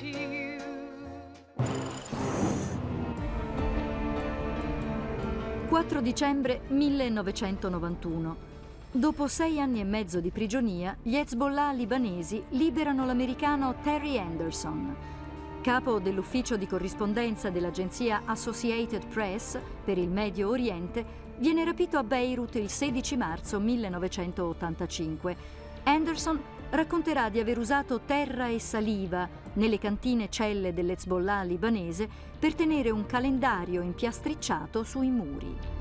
to you. 4 dicembre 1991. Dopo sei anni e mezzo di prigionia, gli Hezbollah libanesi liberano l'americano Terry Anderson. Capo dell'ufficio di corrispondenza dell'agenzia Associated Press per il Medio Oriente, viene rapito a Beirut il 16 marzo 1985. Anderson racconterà di aver usato terra e saliva nelle cantine celle dell'Hezbollah libanese per tenere un calendario impiastricciato sui muri.